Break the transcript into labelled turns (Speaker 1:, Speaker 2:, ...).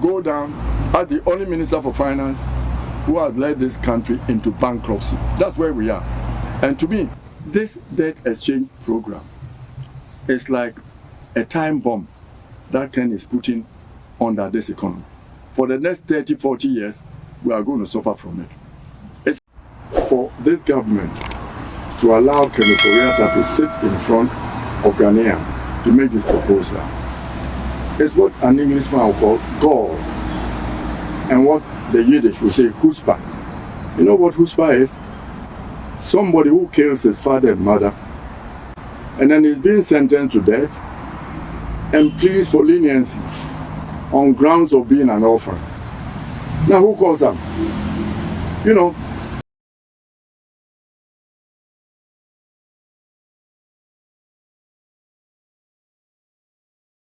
Speaker 1: Go down as the only Minister for Finance who has led this country into bankruptcy. That's where we are. And to me, this debt exchange program is like a time bomb that Ken is putting under this economy. For the next 30, 40 years, we are going to suffer from it. It's for this government to allow Kenneth Ofori-Atta to sit in front of Ghanaians to make this proposal. It's what an Englishman will call God and what the Yiddish will say chutzpah. You know what chutzpah is? Somebody who kills his father and mother and then he's being sentenced to death and pleads for leniency on grounds of being an orphan. Now who calls them? You know,